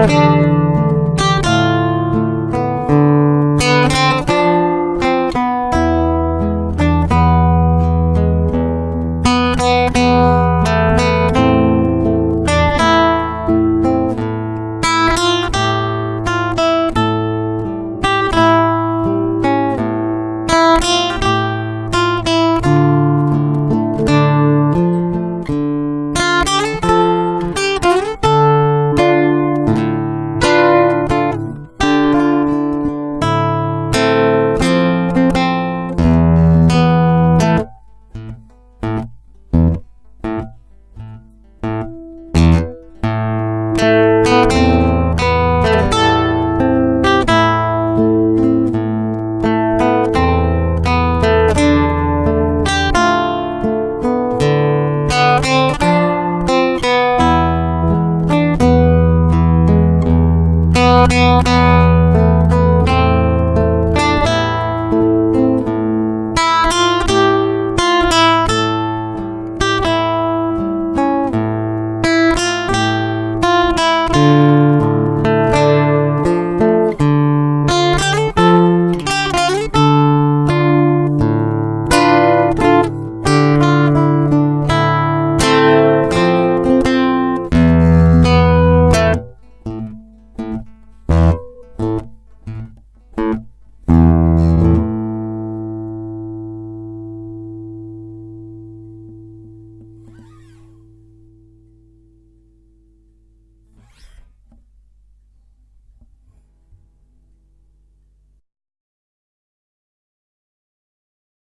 Música Thank you.